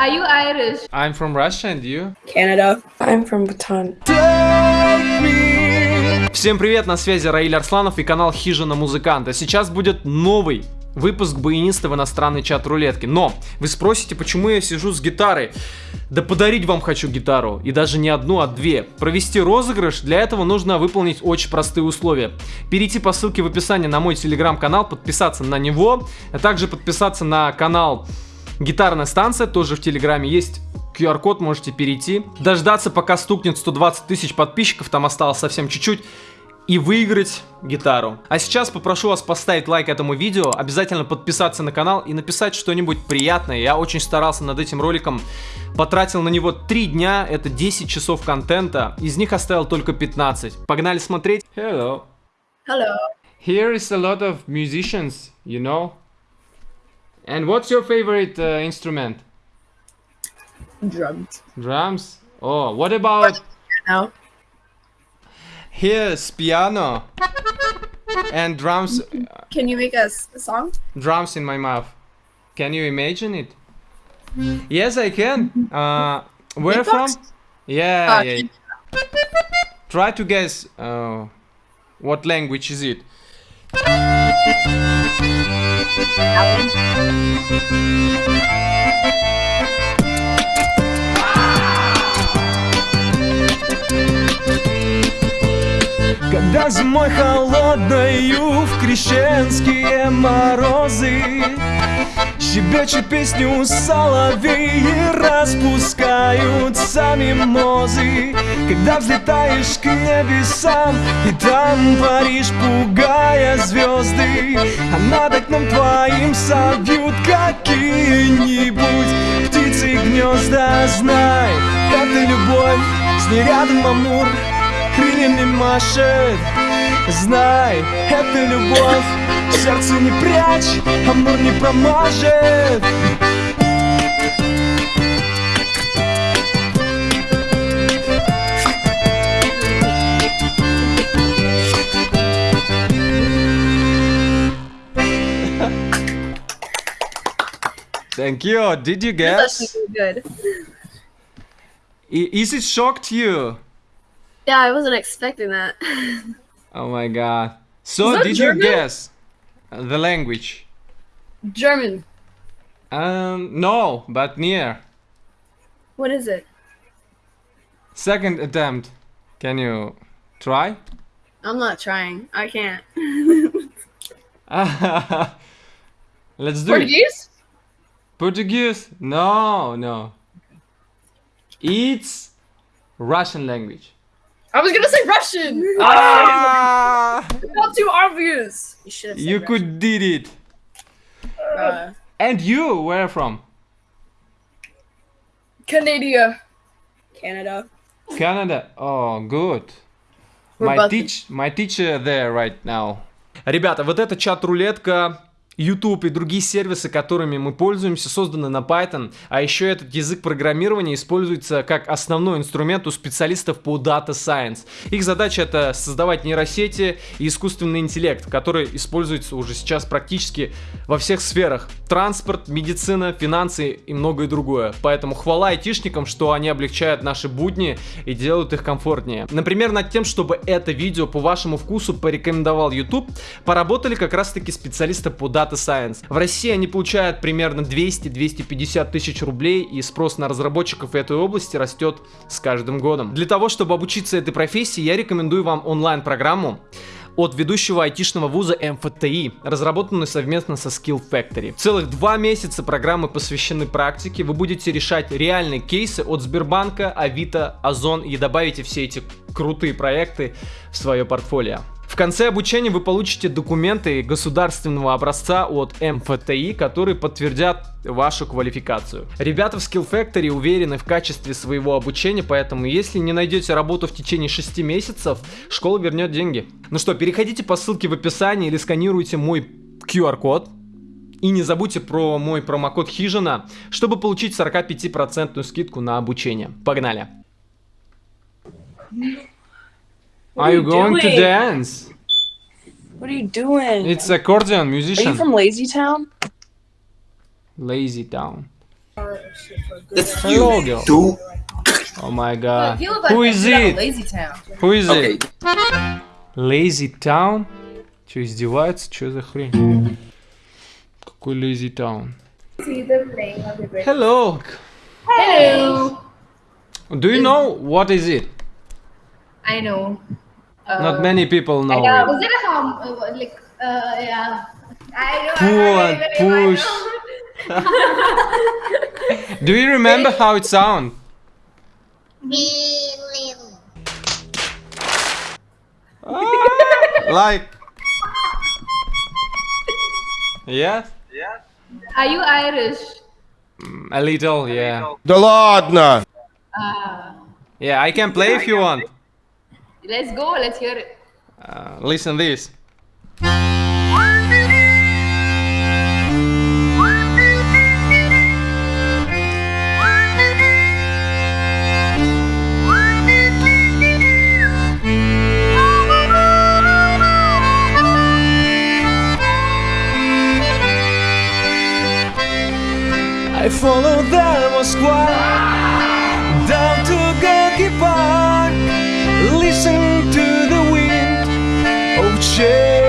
Are you Irish? I'm from Russia, and you? Canada. I'm from Bhutan. Всем привет, на связи Раиль Арсланов и канал Хижина Музыканта. Сейчас будет новый выпуск баяниста в иностранной чат рулетки. Но вы спросите, почему я сижу с гитарой? Да подарить вам хочу гитару, и даже не одну, а две. Провести розыгрыш, для этого нужно выполнить очень простые условия. Перейти по ссылке в описании на мой телеграм-канал, подписаться на него, а также подписаться на канал Гитарная станция, тоже в телеграме есть QR-код, можете перейти. Дождаться, пока стукнет 120 тысяч подписчиков, там осталось совсем чуть-чуть и выиграть гитару. А сейчас попрошу вас поставить лайк этому видео, обязательно подписаться на канал и написать что-нибудь приятное. Я очень старался над этим роликом, потратил на него 3 дня, это 10 часов контента, из них оставил только 15. Погнали смотреть. Hello. Hello. Here is a lot of musicians, you know. And what's your favorite uh, instrument? Drums. Drums? Oh, what about Now. here's piano and drums Can you make us a song? drums in my mouth. Can you imagine it? Yes, I can. Uh, where from? Yeah, Uh, yeah. Try to guess uh, what language is it. Thank you. Когда зимой холодною в крещенские морозы. Щебечут песню соловей и распускаются мимозы Когда взлетаешь к небесам и там паришь, пугая звезды. А над окном твоим совьют какие-нибудь птицы гнезда. Знай, это любовь, с ней рядом Амур крыльями машет Знай, это любовь Сердце не прячь, амур не промажет Thank you. Did you That's guess? actually good. I- Is it shocked you? Yeah, I wasn't expecting that. Oh my god. So did German? you guess the language? German. Um, no, but near. What is it? Second attempt. Can you try? I'm not trying. I can't. Let's do it. Portuguese? Portuguese? No, no. It's Russian language. I was gonna say Russian. Ah! Not too obvious. You should have said you Russian. could did it. Uh, And you, where from? Canada. Canada. Canada. Oh, good. We're My both- teach, my teacher there right now. Ребята, вот эта чат-рулетка, YouTube и другие сервисы, которыми мы пользуемся, созданы на Python, а еще этот язык программирования используется как основной инструмент у специалистов по Data Science. Их задача это создавать нейросети и искусственный интеллект, который используется уже сейчас практически во всех сферах. Транспорт, медицина, финансы и многое другое. Поэтому хвала айтишникам, что они облегчают наши будни и делают их комфортнее. Например, над тем, чтобы это видео по вашему вкусу порекомендовал YouTube, поработали как раз таки специалисты по Data Science. В России они получают примерно 200-250 тысяч рублей, и спрос на разработчиков этой области растет с каждым годом. Для того, чтобы обучиться этой профессии, я рекомендую вам онлайн-программу от ведущего айтишного вуза МФТИ, разработанную совместно со Skill Factory. Целых два месяца программы посвящены практике, вы будете решать реальные кейсы от Сбербанка, Авито, Озон и добавите все эти крутые проекты в свое портфолио. В конце обучения вы получите документы государственного образца от МФТИ, которые подтвердят вашу квалификацию. Ребята в Skill Factory уверены в качестве своего обучения, поэтому если не найдете работу в течение 6 месяцев, школа вернет деньги. Ну что, переходите по ссылке в описании или сканируйте мой QR-код. И не забудьте про мой промокод Хижина, чтобы получить 45% скидку на обучение. Погнали! Are you you going to doing? dance? What are you doing? It's accordion Are you musician. from Lazy Town? Lazy Town. That's Hello, you. girl. Two. Oh my god. You look like Who you is live in it? Lazy Town. Who is Okay. it? Lazy Town? Че, издевается? Че за хрень? Какой Lazy Town? Hello. Hello. Do you know what is it? I know. Uh, Not many people know Yeah, it. was it a hum? Uh, like, uh, yeah. I know. Pull I and know, I know, I push. know. Do you remember how it sounds? like. Yes? Are you Irish? A little, yeah. Да ладно! Uh, Yeah, I can play if you want. let's go. Let's hear it. Uh, listen this. I follow the Moskva down to Gorky Park. Listen to the wind of change.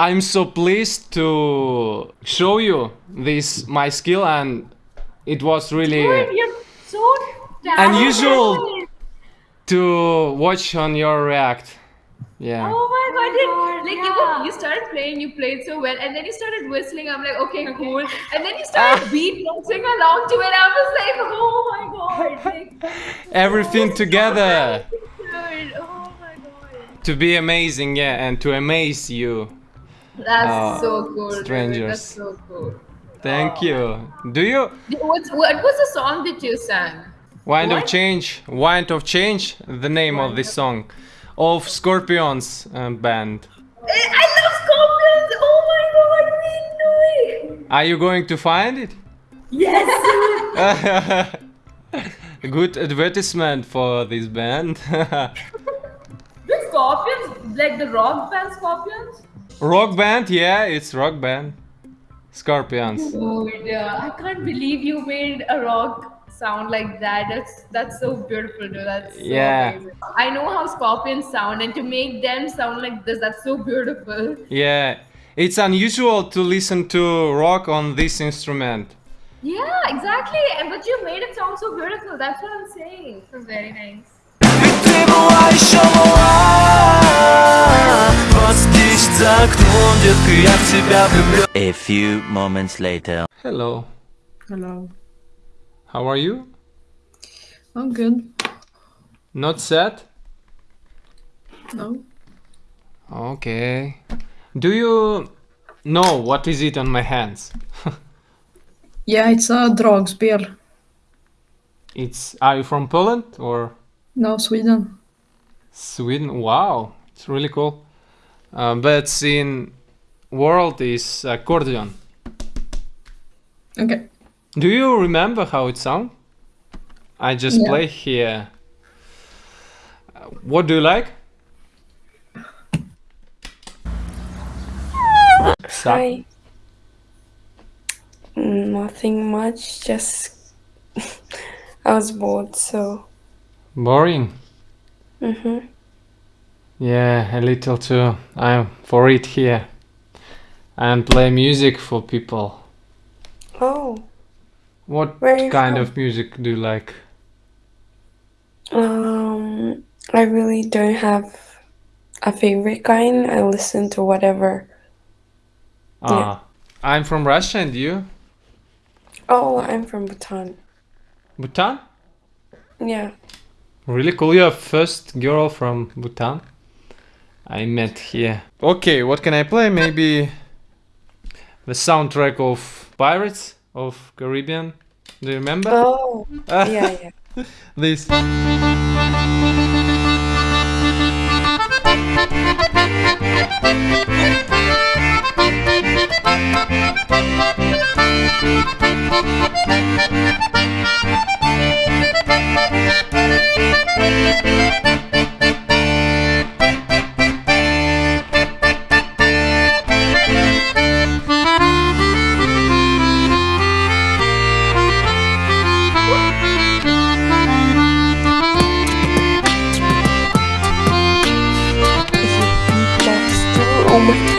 I'm so pleased to show you this my skill and it was really You're so unusual to watch on your react. Yeah. Oh my god! Did, oh like you, you started playing, you played so well, and then you started whistling. I'm like, okay, cool. And then you started ah. beatboxing along to it. I was like, oh my god! Like, Everything together dude, oh my god. to be amazing, yeah, and to amaze you. That's Oh, so cool. strangers. That's so cool. Thank you. Do you What's, what was the song that you sang? Wind of Change? Wind of Change, the name of this song, of Scorpions uh, band. Eh, I love scorpions! Oh my god, we know it! Are you going to find it? Yes! Good advertisement for this band. the scorpions, like the rock band scorpions? Rock band, yeah, it's rock band. Scorpions. Dude, uh, I can't believe you made a rock sound like that. That's that's so beautiful, dude. That's so Yeah. amazing. I know how scorpions sound, and to make them sound like this, that's so beautiful. Yeah, it's unusual to listen to rock on this instrument. Yeah, exactly. And but you made it sound so beautiful. That's what I'm saying. So very nice. за окном, детка, я в тебя влюблен A few moments later. Hello, Hello. how are you? I'm good. Not sad? No. Okay. Do you know what is it on my hands? Yeah, it's a dragspel. It's are you from Poland or No, Sweden. Sweden? Wow, it's really cool. Uh, but in world is accordion. Okay. Do you remember how it sound? I just Yeah. play here. What do you like? Sa- Hi. Nothing much, just I was bored, so Boring. mhm. Yeah, a little too. I'm for it here. And play music for people. Oh, What Where are you kind from? of music do you like? um, I really don't have a favorite kind. I listen to whatever. Ah, I'm from Russia and you? Oh, I'm from Bhutan. Bhutan? Yeah. Really cool. You're first girl from Bhutan. I met here. Okay, what can I play? Maybe the soundtrack of Pirates of Caribbean. Do you remember? Oh, yeah, yeah. This.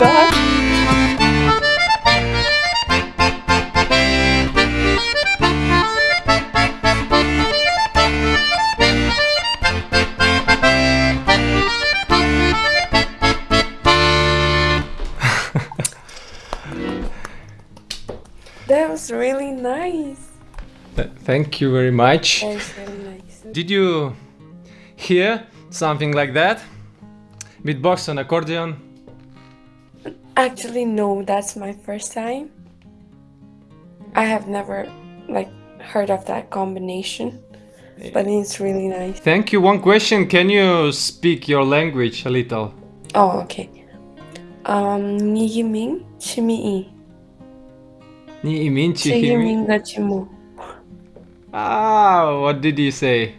God. That was really nice. Th- Thank you very much. That was really nice. Did you hear something like that? Beatbox and accordion? Actually, no, that's my first time. I have never like heard of that combination, but it's really nice. Thank you. One question. Can you speak your language a little? Oh, okay. Um, Niyiming Chimi'i. Ni imin chihimi. Chihiminga Chimu. Ah, what did you say?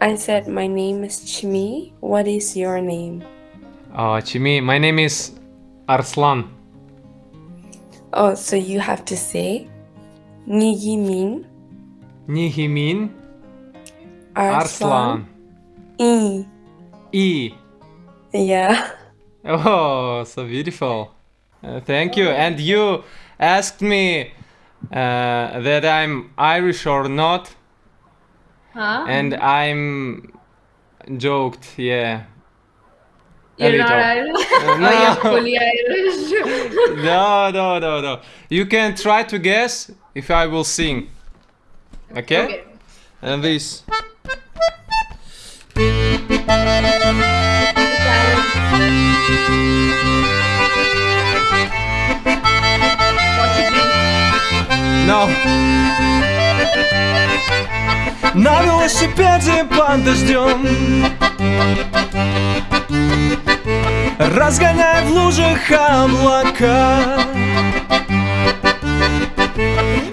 I said, My name is Chimi. What is your name? Oh, Chimi. My name is Arslan. Oh, so you have to say Niyiming Nihimin Arslan. Arslan. I. E. Yeah. Oh, so beautiful. Uh, thank you. And you asked me uh, that I'm Irish or not, Huh? and I'm joked. Yeah. a You're not little. Irish? Uh, or you're no. fully Irish? No, no, no, no. You can try to guess if I will sing. Okay? okay. And this. No. На велосипеде под дождем Разгоняй в лужах облака.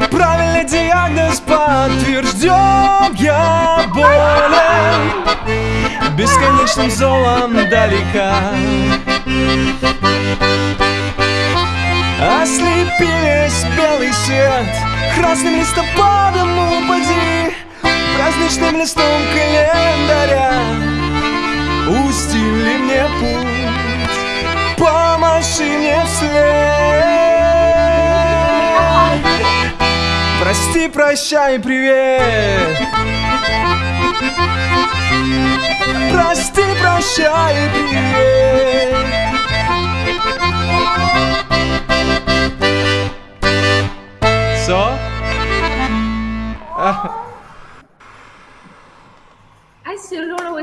Правильный диагноз подтвержден Я болен. Бесконечным золом далека. Ослепи весь белый свет. Красным листопадом упади. Праздничным листом календаря Устили мне путь Помаши мне вслед? Прости, прощай, привет. Прости, прощай, привет. So?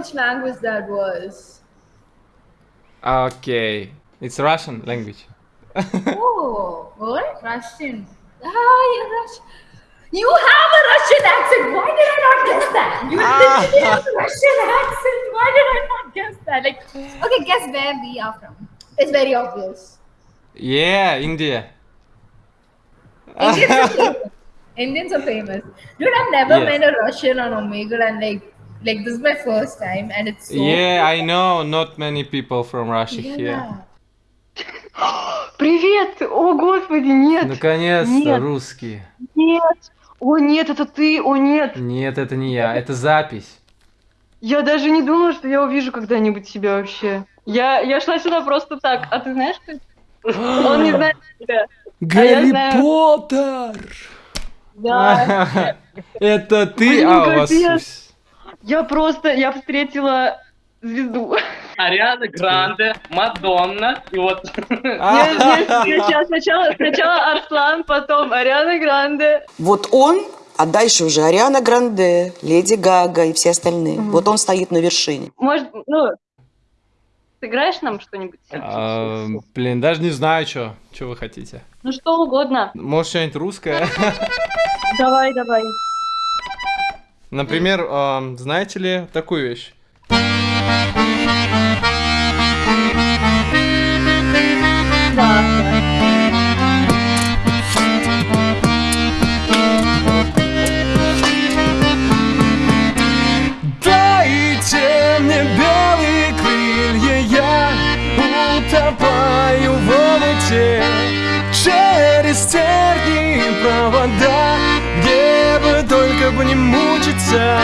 Which language that was. Okay. It's Russian language. Oh, what? Russian. Ah, you're Russian. You have a Russian accent. Why did I not guess that? You literally have a Russian accent. Why did I not guess that? Like, okay, guess where we are from. It's very obvious. Yeah, India. Indians are famous. Indians are famous. Dude, I've never Yes. met a Russian on Omegle, and like, like this is my first time, and it's so. Yeah, I know not many people from Russia here. Yeah. Привет! О, господи, нет! Наконец-то русские. Нет! О, нет, это ты! О, нет! Нет, это не я, это запись. Я даже не думала, что я увижу когда-нибудь тебя вообще. Я, я шла сюда просто так. А ты знаешь, кто? это? Он не знает тебя. Гарри знаю. Поттер! Да. Это ты? Блин, А, у вас... Я просто, я встретила звезду. Ариана Гранде, Мадонна, и вот... Нет, сначала, сначала, Арслан, потом Ариана Гранде. Вот он, а дальше уже Ариана Гранде, Леди Гага и все остальные. Вот он стоит на вершине. Может, ну, сыграешь нам что-нибудь? А, блин, даже не знаю, что. Что вы хотите? Ну, что угодно. Может, что-нибудь русское? Давай, давай. Например, ам, знаете ли такую вещь? Через тернии провода, не мучиться.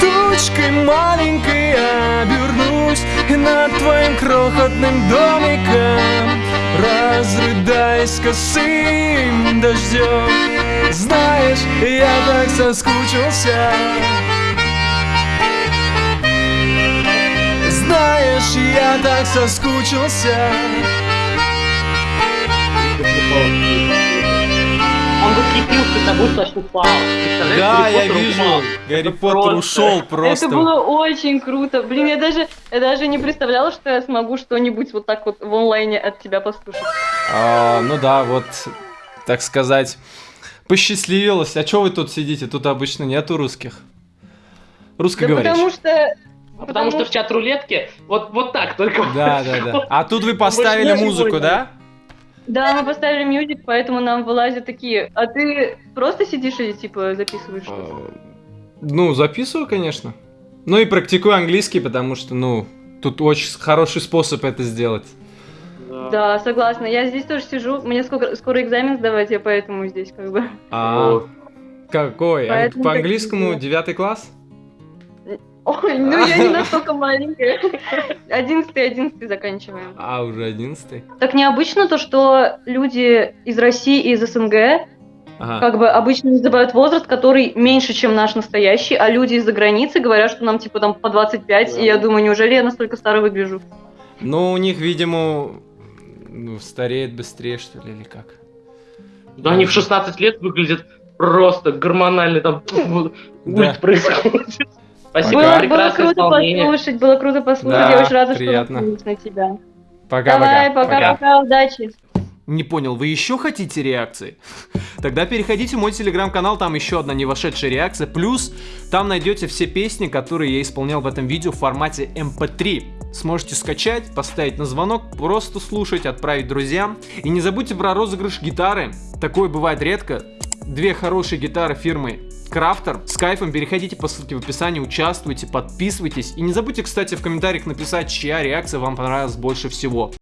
Тучкой маленькой обернусь и над твоим крохотным домиком Разрыдаясь косым дождем. Знаешь, я так соскучился. Знаешь, я так соскучился Он восхитился тобой, точно упал. Да, я вижу. упал. Гарри Это Поттер просто- ушел просто. Это было очень круто. Блин, я даже, я даже не представляла, что я смогу что-нибудь вот так вот в онлайне от тебя послушать. А, ну да, вот, так сказать, посчастливилось. А что вы тут сидите? Тут обычно нету русских. Да Русскоговорящих. потому что... А Потому что в чат рулетке вот, вот так только. Да, да, да. А тут вы поставили музыку, да? Да, мы поставили мьюзик, поэтому нам вылазят такие. А ты просто сидишь и типа записываешь? что-то? Ну, записываю, конечно. Ну и практикую английский, потому что, ну, тут очень хороший способ это сделать. Да, согласна. Я здесь тоже сижу. Мне скоро, скоро экзамен сдавать, я поэтому здесь как бы. А, какой? А Поэтому По английскому девятый класс? Ой, ну я не настолько маленькая. Одиннадцатый, одиннадцатый заканчиваем. А, уже одиннадцатый. Так необычно то, что люди из России и из СНГ Ага. как бы обычно называют возраст, который меньше, чем наш настоящий, а люди из-за границы говорят, что нам типа там по 25, и я думаю, неужели я настолько старо выгляжу? Ну, у них, видимо, ну, стареет быстрее, что ли, или как? Да они в 16 лет выглядят просто гормонально там Да. ульт происходит. Спасибо, Было, было прекрасное круто исполнение. послушать, было круто послушать, Да, я очень рада, приятно. что на тебя. Пока-пока. Давай, пока-пока, удачи. Не понял, вы еще хотите реакции? Тогда переходите в мой телеграм-канал, там еще одна не вошедшая реакция. Плюс там найдете все песни, которые я исполнял в этом видео в формате MP3. Сможете скачать, поставить на звонок, просто слушать, отправить друзьям. И не забудьте про розыгрыш гитары. Такое бывает редко. Две хорошие гитары фирмы Крафтер. С кайфом переходите по ссылке в описании, участвуйте, подписывайтесь. И не забудьте, кстати, в комментариях написать, чья реакция вам понравилась больше всего.